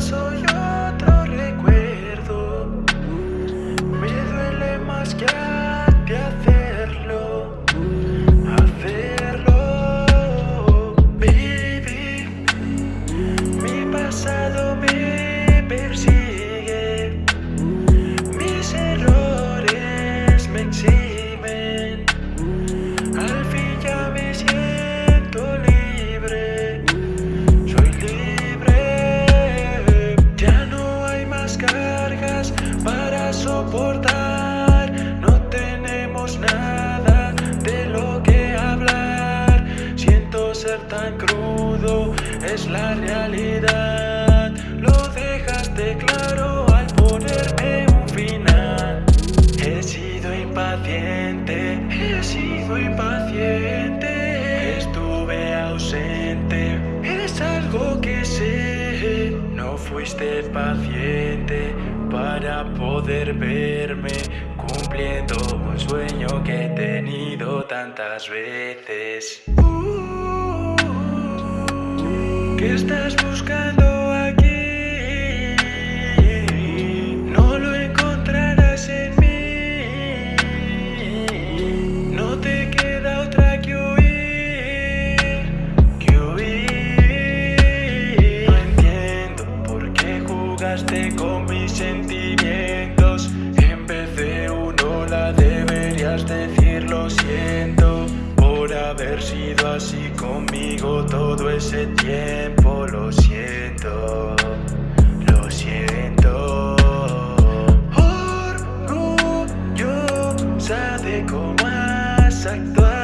soy otro recuerdo. Me duele más que a nada de lo que hablar. Siento ser tan crudo, es la realidad. Lo dejaste claro al ponerme un final. He sido impaciente, he sido impaciente. Estuve ausente, es algo que sé. No fuiste paciente para poder verme Cumpliendo un sueño que he tenido tantas veces ¿Qué estás buscando? así conmigo todo ese tiempo, lo siento, lo siento. Orgullosa de cómo has actuado.